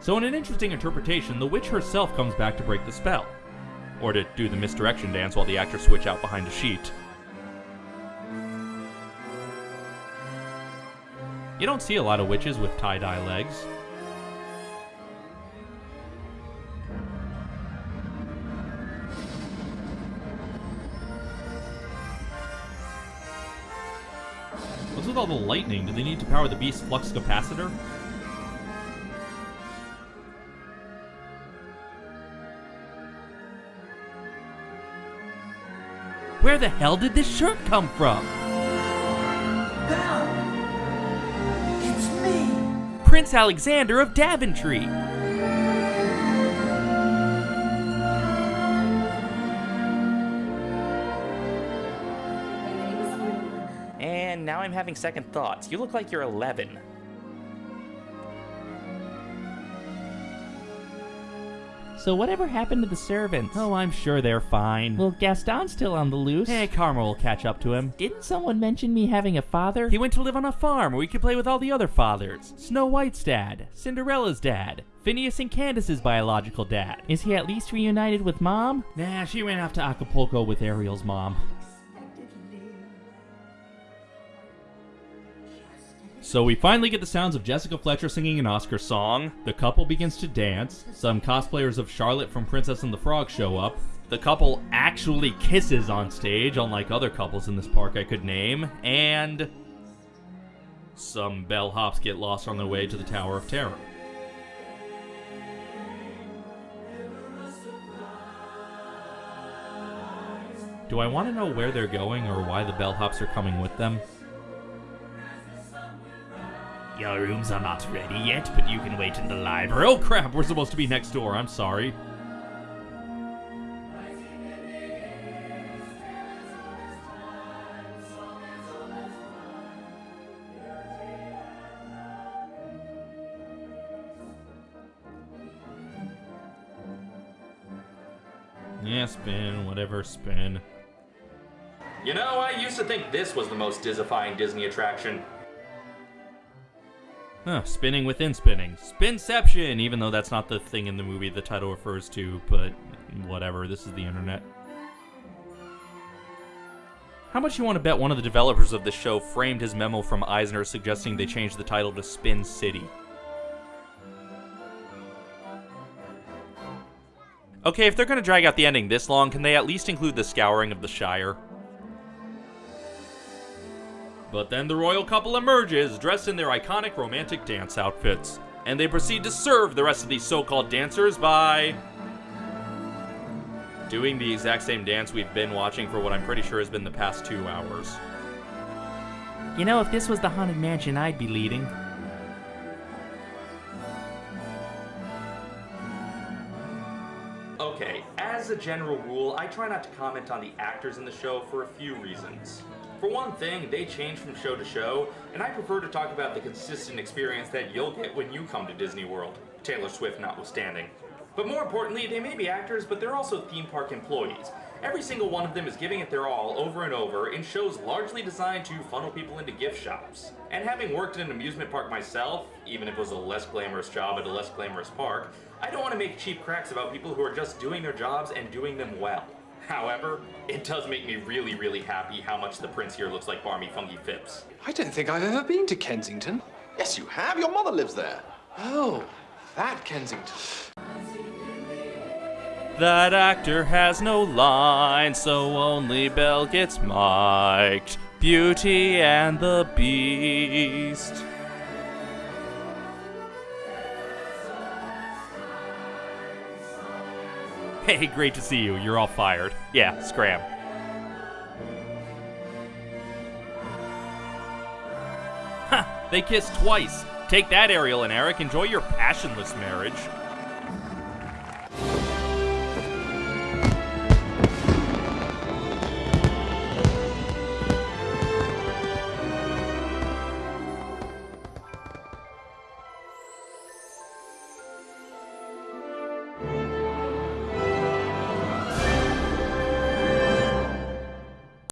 So, in an interesting interpretation, the witch herself comes back to break the spell. Or to do the misdirection dance while the actors switch out behind a sheet. You don't see a lot of witches with tie dye legs. What's with all the lightning? Do they need to power the beast's flux capacitor? Where the hell did this shirt come from? Belle! It's me! Prince Alexander of Daventry. And now I'm having second thoughts. You look like you're 11. So whatever happened to the servants? Oh, I'm sure they're fine. Well, Gaston's still on the loose. Hey, Karma will catch up to him. Didn't someone mention me having a father? He went to live on a farm where he could play with all the other fathers. Snow White's dad, Cinderella's dad, Phineas and Candace's biological dad. Is he at least reunited with mom? Nah, she ran off to Acapulco with Ariel's mom. So we finally get the sounds of Jessica Fletcher singing an Oscar song. The couple begins to dance. Some cosplayers of Charlotte from Princess and the Frog show up. The couple actually kisses on stage, unlike other couples in this park I could name. And some bellhops get lost on their way to the Tower of Terror. Do I want to know where they're going or why the bellhops are coming with them? Your rooms are not ready yet, but you can wait in the library. Oh crap, we're supposed to be next door. I'm sorry. Yeah, spin, whatever, spin. You know, I used to think this was the most Disifying Disney attraction. Huh, spinning within spinning. Spinception, even though that's not the thing in the movie the title refers to, but whatever, this is the internet. How much you want to bet one of the developers of the show framed his memo from Eisner suggesting they change the title to Spin City? Okay, if they're gonna drag out the ending this long, can they at least include the scouring of the Shire? But then the royal couple emerges, dressed in their iconic romantic dance outfits. And they proceed to serve the rest of these so called dancers by. doing the exact same dance we've been watching for what I'm pretty sure has been the past two hours. You know, if this was the Haunted Mansion, I'd be leading. Okay, as a general rule, I try not to comment on the actors in the show for a few reasons. For one thing, they change from show to show, and I prefer to talk about the consistent experience that you'll get when you come to Disney World, Taylor Swift notwithstanding. But more importantly, they may be actors, but they're also theme park employees. Every single one of them is giving it their all over and over in shows largely designed to funnel people into gift shops. And having worked in an amusement park myself, even if it was a less glamorous job at a less glamorous park, I don't want to make cheap cracks about people who are just doing their jobs and doing them well. However, it does make me really, really happy how much the prince here looks like Barmy Fotheringay-Phipps. I don't think I've ever been to Kensington. Yes, you have. Your mother lives there. Oh, that Kensington. That actor has no line, so only Belle gets mic'd. Beauty and the Beast. Hey, great to see you. You're all fired. Yeah, scram. Ha! They kissed twice. Take that, Ariel and Eric. Enjoy your passionless marriage.